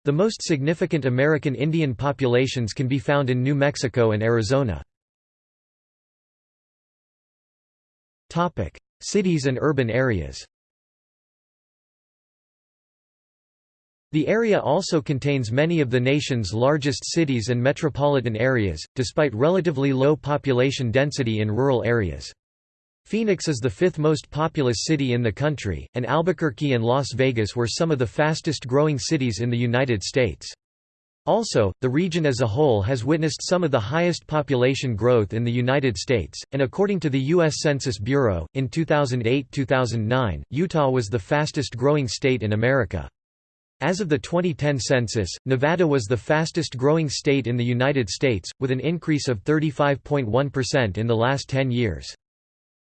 The most significant American Indian populations can be found in New Mexico and Arizona. Cities and urban areas The area also contains many of the nation's largest cities and metropolitan areas, despite relatively low population density in rural areas. Phoenix is the fifth most populous city in the country, and Albuquerque and Las Vegas were some of the fastest growing cities in the United States. Also, the region as a whole has witnessed some of the highest population growth in the United States, and according to the U.S. Census Bureau, in 2008–2009, Utah was the fastest growing state in America. As of the 2010 census, Nevada was the fastest growing state in the United States, with an increase of 35.1% in the last 10 years.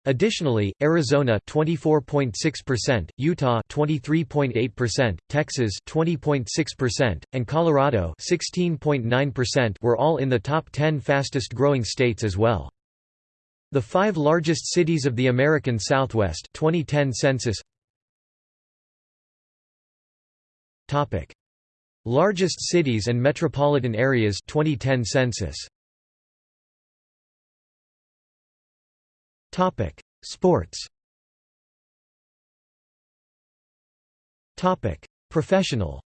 Additionally, Arizona 24.6%, Utah 23.8%, Texas 20.6%, and Colorado 16.9% were all in the top 10 fastest growing states as well. The 5 largest cities of the American Southwest 2010 census Topic: Largest cities and metropolitan areas 2010 census. Topic: Sports. Topic: Professional.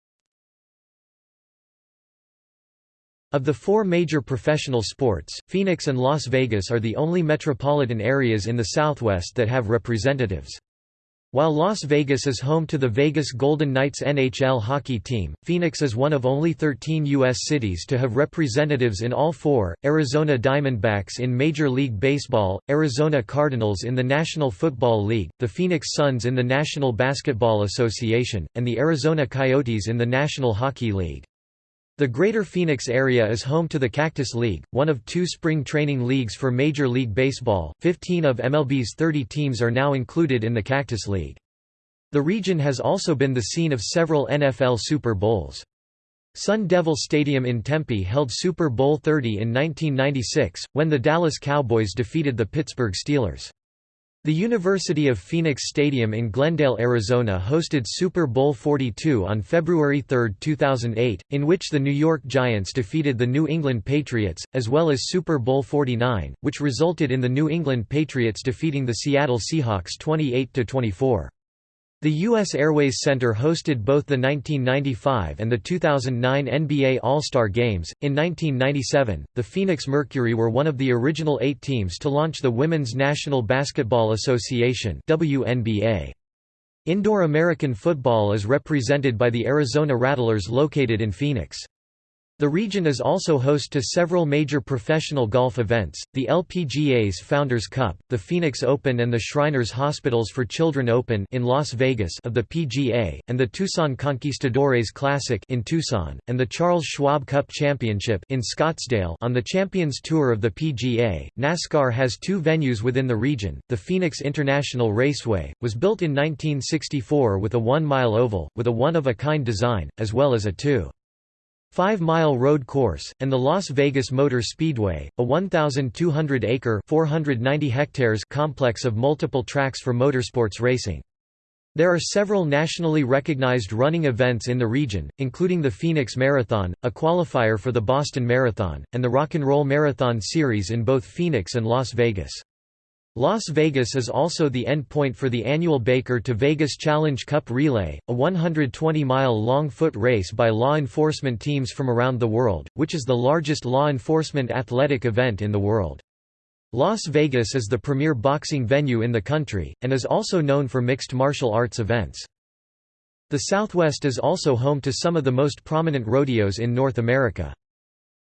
Of the four major professional sports, Phoenix and Las Vegas are the only metropolitan areas in the Southwest that have representatives. While Las Vegas is home to the Vegas Golden Knights NHL hockey team, Phoenix is one of only 13 U.S. cities to have representatives in all four, Arizona Diamondbacks in Major League Baseball, Arizona Cardinals in the National Football League, the Phoenix Suns in the National Basketball Association, and the Arizona Coyotes in the National Hockey League. The Greater Phoenix area is home to the Cactus League, one of two spring training leagues for Major League Baseball. Fifteen of MLB's 30 teams are now included in the Cactus League. The region has also been the scene of several NFL Super Bowls. Sun Devil Stadium in Tempe held Super Bowl 30 in 1996, when the Dallas Cowboys defeated the Pittsburgh Steelers. The University of Phoenix Stadium in Glendale, Arizona hosted Super Bowl 42 on February 3, 2008, in which the New York Giants defeated the New England Patriots, as well as Super Bowl 49, which resulted in the New England Patriots defeating the Seattle Seahawks 28–24. The U.S. Airways Center hosted both the 1995 and the 2009 NBA All-Star Games. In 1997, the Phoenix Mercury were one of the original eight teams to launch the Women's National Basketball Association (WNBA). Indoor American football is represented by the Arizona Rattlers located in Phoenix. The region is also host to several major professional golf events, the LPGA's Founders Cup, the Phoenix Open and the Shriners Hospitals for Children Open in Las Vegas of the PGA, and the Tucson Conquistadores Classic in Tucson, and the Charles Schwab Cup Championship in Scottsdale on the Champions Tour of the PGA. NASCAR has two venues within the region. The Phoenix International Raceway was built in 1964 with a 1-mile oval with a one-of-a-kind design, as well as a 2 5-mile road course, and the Las Vegas Motor Speedway, a 1,200-acre (490 hectares) complex of multiple tracks for motorsports racing. There are several nationally recognized running events in the region, including the Phoenix Marathon, a qualifier for the Boston Marathon, and the Rock and Roll Marathon Series in both Phoenix and Las Vegas. Las Vegas is also the endpoint for the annual Baker to Vegas Challenge Cup Relay, a 120-mile-long foot race by law enforcement teams from around the world, which is the largest law enforcement athletic event in the world. Las Vegas is the premier boxing venue in the country, and is also known for mixed martial arts events. The Southwest is also home to some of the most prominent rodeos in North America.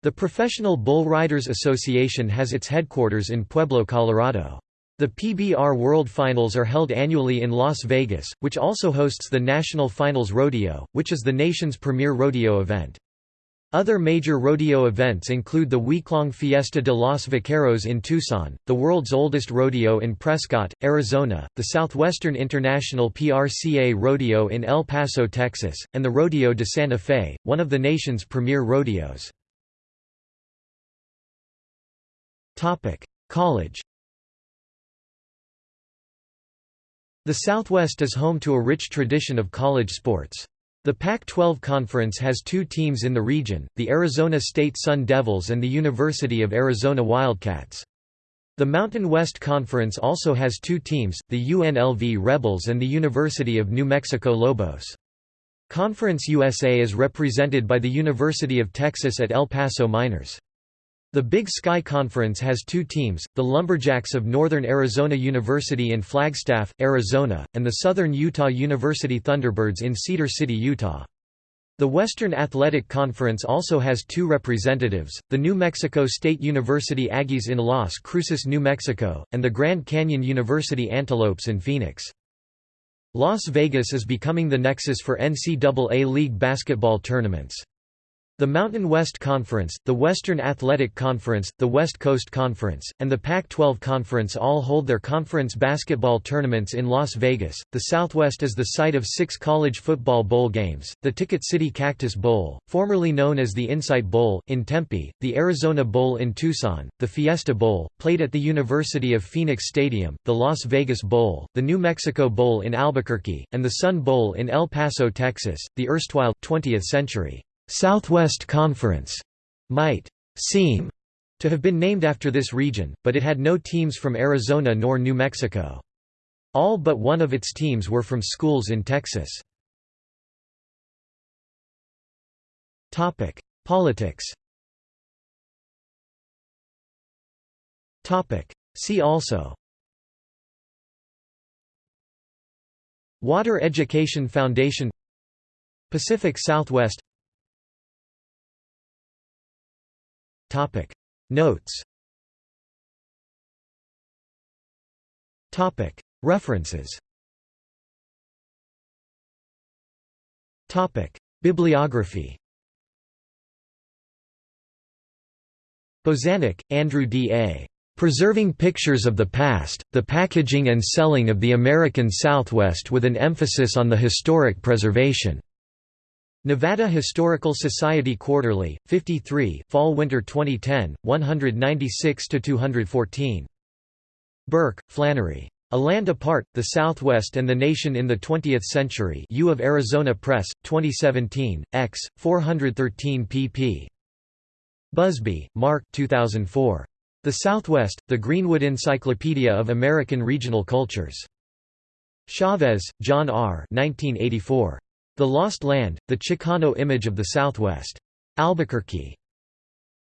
The Professional Bull Riders Association has its headquarters in Pueblo, Colorado. The PBR World Finals are held annually in Las Vegas, which also hosts the National Finals Rodeo, which is the nation's premier rodeo event. Other major rodeo events include the weeklong Fiesta de los Vaqueros in Tucson, the world's oldest rodeo in Prescott, Arizona, the Southwestern International PRCA Rodeo in El Paso, Texas, and the Rodeo de Santa Fe, one of the nation's premier rodeos. College The Southwest is home to a rich tradition of college sports. The Pac-12 Conference has two teams in the region, the Arizona State Sun Devils and the University of Arizona Wildcats. The Mountain West Conference also has two teams, the UNLV Rebels and the University of New Mexico Lobos. Conference USA is represented by the University of Texas at El Paso Miners. The Big Sky Conference has two teams, the Lumberjacks of Northern Arizona University in Flagstaff, Arizona, and the Southern Utah University Thunderbirds in Cedar City, Utah. The Western Athletic Conference also has two representatives, the New Mexico State University Aggies in Las Cruces, New Mexico, and the Grand Canyon University Antelopes in Phoenix. Las Vegas is becoming the nexus for NCAA League basketball tournaments. The Mountain West Conference, the Western Athletic Conference, the West Coast Conference, and the Pac-12 Conference all hold their conference basketball tournaments in Las Vegas. The Southwest is the site of six college football bowl games: the Ticket City Cactus Bowl, formerly known as the Insight Bowl, in Tempe; the Arizona Bowl in Tucson; the Fiesta Bowl, played at the University of Phoenix Stadium; the Las Vegas Bowl; the New Mexico Bowl in Albuquerque; and the Sun Bowl in El Paso, Texas. The erstwhile 20th century Southwest Conference might seem to have been named after this region, but it had no teams from Arizona nor New Mexico. All but one of its teams were from schools in Texas. Politics See also Water Education Foundation Pacific Southwest Topic Notes Topic References Topic Bibliography Bozanic, Andrew D. A. Preserving Pictures of the Past, The Packaging and Selling of the American Southwest with an Emphasis on the Historic Preservation. Nevada Historical Society Quarterly, 53 Fall-Winter 2010, 196–214. Burke, Flannery. A Land Apart, The Southwest and the Nation in the Twentieth Century U of Arizona Press, 2017, x. 413 pp. Busby, Mark 2004. The Southwest, The Greenwood Encyclopedia of American Regional Cultures. Chavez, John R. 1984. The Lost Land, The Chicano Image of the Southwest. Albuquerque.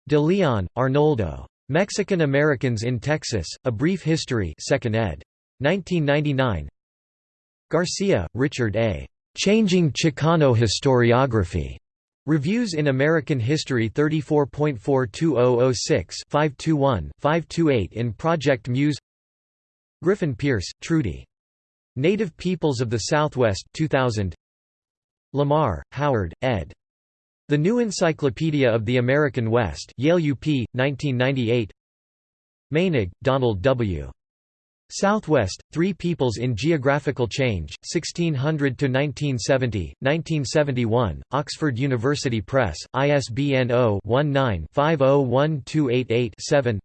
De Leon, Arnoldo. Mexican Americans in Texas, A Brief History 2nd ed. 1999 Garcia, Richard A. Changing Chicano Historiography. Reviews in American History 34.42006 521 528 in Project Muse Griffin Pierce, Trudy. Native Peoples of the Southwest 2000 Lamar, Howard, ed. The New Encyclopedia of the American West Yale UP, 1998 Meinig, Donald W. Southwest, Three Peoples in Geographical Change, 1600–1970, 1971, Oxford University Press, ISBN 0-19-501288-7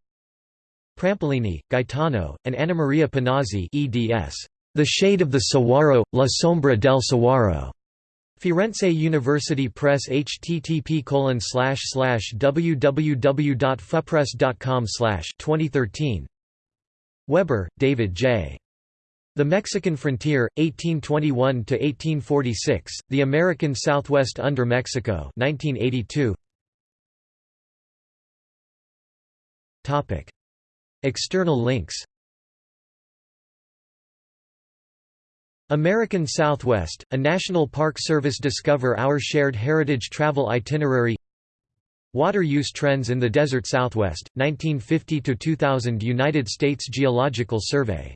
Prampolini, Gaetano, and Anna Maria Panazzi eds. The Shade of the Saguaro, La Sombra del Saguaro. Firenze University Press http www.fupress.com 2013 Weber, David J. The Mexican Frontier, 1821–1846, The American Southwest under Mexico 1982. External links American Southwest, a National Park Service Discover Our Shared Heritage Travel Itinerary. Water use trends in the desert Southwest, 1950–2000 United States Geological Survey